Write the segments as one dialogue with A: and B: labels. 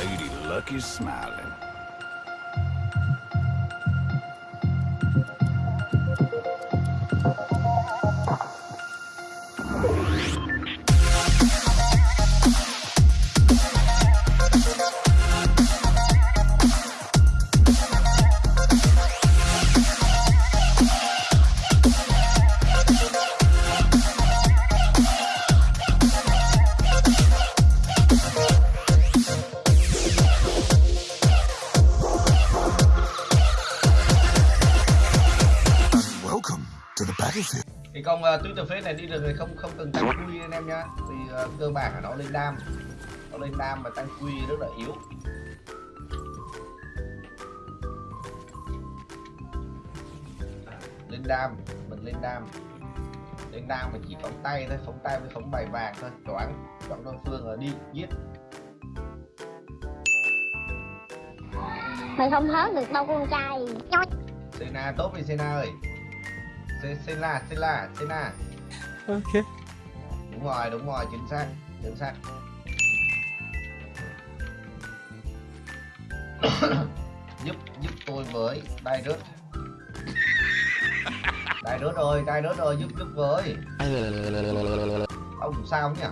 A: Lady Luck is smiling.
B: Thì con uh, Twitter Face này đi được thì không không cần tăng quy anh em nhá. Vì uh, cơ bản là nó lên đam. Nó lên đam và tăng quy rất là yếu. Lên đam mình lên đam. Lên đam mà chỉ phóng tay thôi phóng tay với phóng bài vàng thôi. Choáng choáng đối phương là đi giết.
C: Mày không hớt được đâu con trai.
B: Sena tốt đi Sena ơi Se- Sena Sena Sena
D: Ok.
B: đúng rồi đúng rồi chính xác chính xác. Giúp giúp tôi với đai rớt. Đai rớt ơi đai rớt ơi giúp giúp với. Ông sao nhỉ?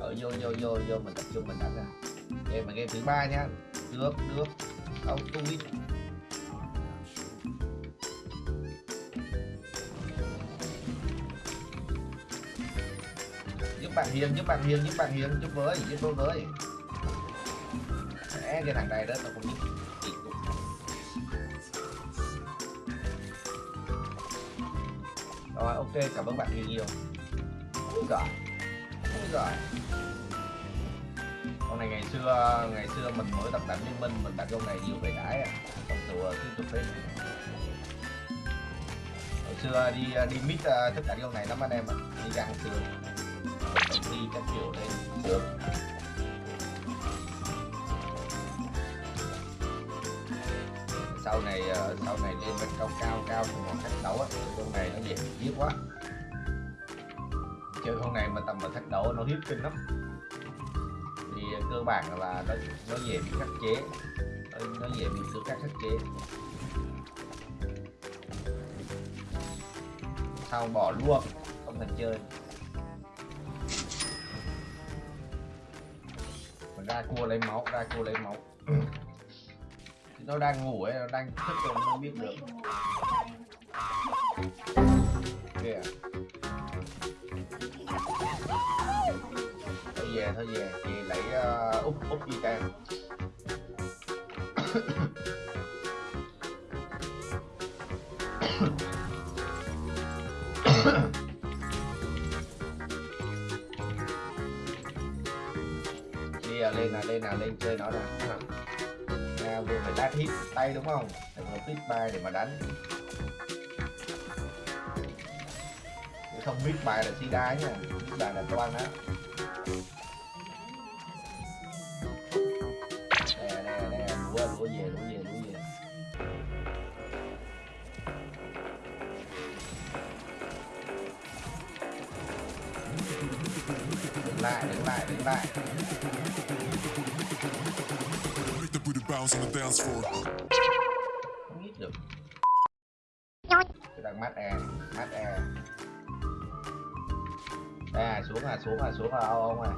B: Ở vô vô vô vô mình tập trung mình đánh ra. Game mà game thứ ba nhá được được. Không tu đi giúp bạn hiền giúp bạn hiền giúp bạn hiền giúp với giúp tôi với. Đấy, cái thằng này đó tôi không biết rồi ok cảm ơn bạn nhiều. Nhiều rồi rồi con này ngày xưa ngày xưa mình mới tập đánh liên minh, mình đặt con này nhiều về đãi à. Còn tụi ờ, tiếp tục lên hồi xưa ờ, đi ờ, đi mít thức cả đánh con này lắm anh em ạ. Đi găng sườn đi các kiểu lên được. Sau này sau này lên bên cao cao cao thì còn thách đấu á. Con này nó dễ giết quá. Chơi con này mà tầm mà thách đấu nó hiếp kinh lắm cơ bản là nó nó dễ bị khắc chế. Nó, nó dễ bị cướp khắc khắc chế. Sau bỏ luôn không cần chơi. Mà ra cua lấy máu ra cua lấy máu. Thì nó đang ngủ ấy nó đang thức rồi không biết được. Kìa về thôi về thì lấy uh, úp úp đi can đi à, lên là lên là lên chơi nó ra à, vừa phải đá hit tay đúng không? Phải vừa hit bài để mà đánh. Không biết bài là si đá nha biết bài là toan á. Đứng lại đứng lại đứng lại không được đang e e à xuống à xuống à xuống à ông ông à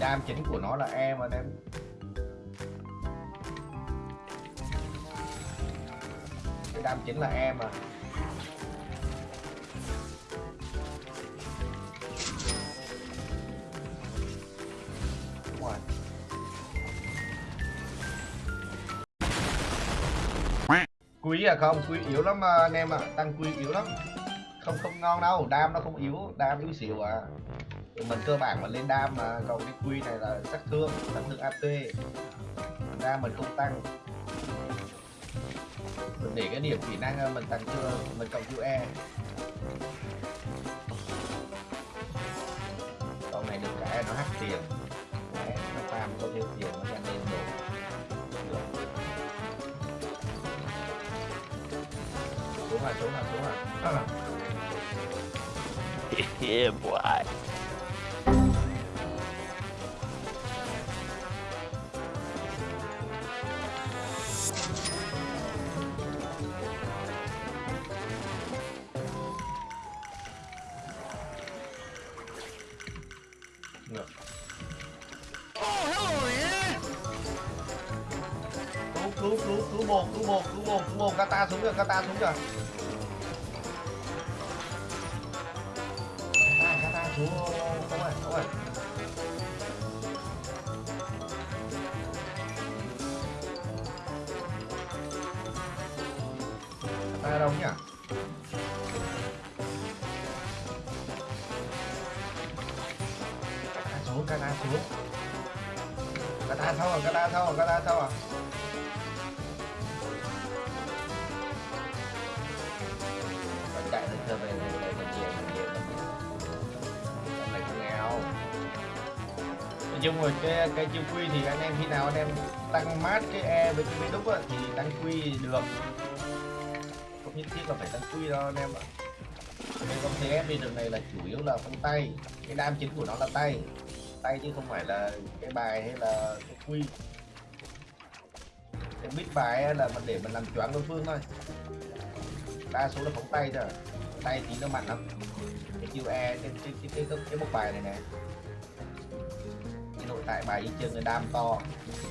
B: đam chính của nó là e mà em cái đam chính là e mà quý à không quý yếu lắm mà anh em ạ. Tăng quý yếu lắm. Không không ngon đâu đam nó không yếu đam yếu xỉu à. Mình cơ bản mà lên đam mà còn cái quy này là sát thương sát thương ap. Đam mình không tăng. Mình để cái điểm kỹ năng à, mình tăng chưa mình cộng chữ e. Con này được cái nó hắt tiền. Đấy, nó farm có nhiêu tiền. Xuống rồi xuống rồi xuống rồi
A: yeah, boy.
B: Cứu cứ bồ cứ bồ cứ bồ kata xuống rồi kata xuống rồi kata kata xuống, không ơi không ơi kata đâu nhỉ? Kata xuống kata xuống. Kata thâu à kata thâu à kata thâu à chung rồi cái cái chiêu quy thì anh em khi nào anh em tăng mát cái E với cái đúc thì tăng quy được. Không nhất thiết là phải tăng quy đâu anh em ạ. Nên con TF đi đường này là chủ yếu là phong tay Cái đam chính của nó là tay. Tay chứ không phải là cái bài hay là cái quy. Cái biết bài là mình để mình làm choáng đối phương thôi. Đa số là phóng tay thôi. Tay thì nó mạnh lắm. Cái chiêu e cái cái cái cái, cái, cái một bài này nè tại bài y chân cái đam to.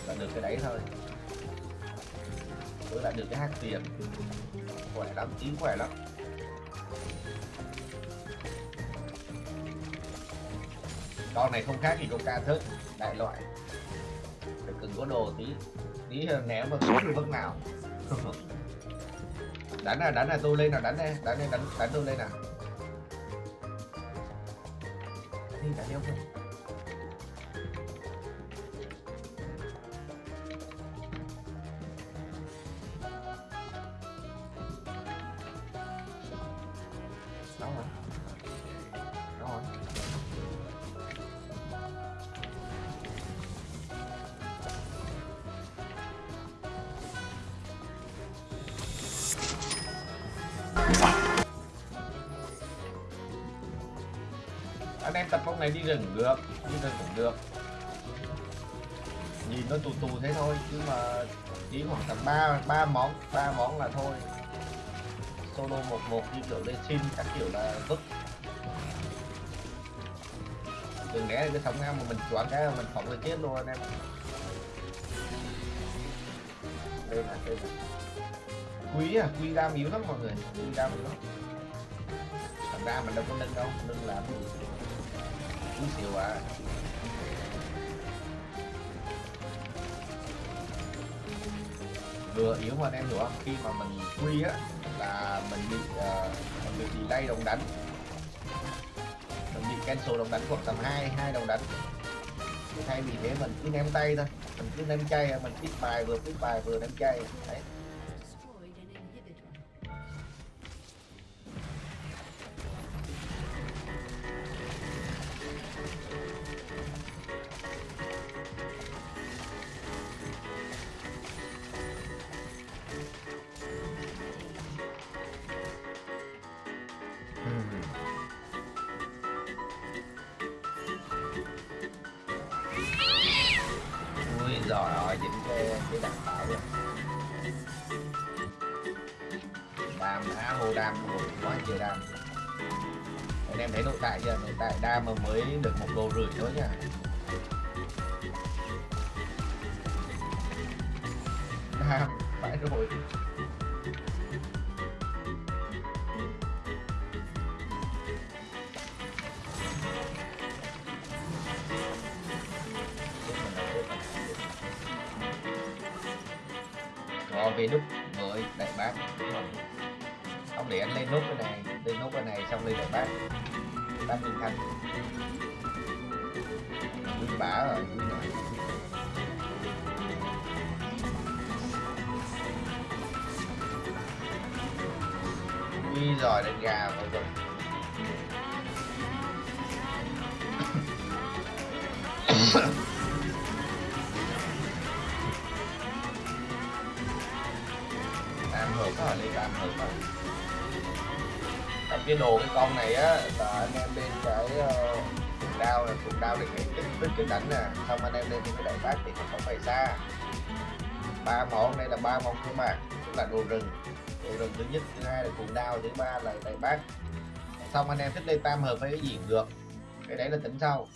B: Là được cái đấy thôi. Với lại được cái hát tiền khỏe lắm, chín khỏe lắm. Con này không khác gì con ca thức, đại loại. Phải cần có đồ tí tí ném mà không được vất nào. Đánh à đánh à tôi lên nào, đánh đây đánh đây đánh đánh tôi lên nào. Đi, đánh nhau không Dạ. anh em tập phong này đi rừng được, đi rừng cũng được. Nhìn nó tù tù thế thôi, chứ mà chỉ khoảng tầm ba ba món ba món là thôi. Solo một một như kiểu lên xin, các kiểu là vứt. Đừng lẽ cái sống ngang mà mình chọn cái là mình phỏng là chết luôn anh em. Đây là đây là quý à quý đam yếu lắm mọi người quý đam yếu lắm. Thành ra mình đâu có nâng đâu nâng làm quý xỉu à. Vừa yếu mà anh em hiểu không khi mà mình quy á là mình bị uh, mình bị delay đồng đánh. Mình bị cancel đồng đánh khoảng tầm hai hai đồng đánh. Thay vì thế mình cứ ném tay thôi mình cứ ném chay mình tiếp bài vừa tiếp bài vừa ném chay đấy. Đam á hô đam rồi quá trời đam. Anh em thấy nội tại chưa? Nội tại đam mà mới được một đồ rưỡi thôi nha đam, phải rồi. Về nút với đại bác. Không để anh lên nút cái này, lên nút cái này, xong lên đại bác. Bác minh thành quý bả rồi quý rồi quý giỏi đánh gà mọi người nó ở đây lên đam hợp rồi trong cái đồ cái con này á là anh em lên cái ờ, đao là cùng đao để cái tích tích cái đánh nè xong anh em lên cái đại bác thì nó không phải xa. Ba món đây là ba món cơ mà tức là đồ rừng. Đồ rừng thứ nhất thứ hai là cùng đao thứ ba là đại bác. Xong anh em thích lên tam hợp với cái gì cũng được. Cái đấy là tính sau.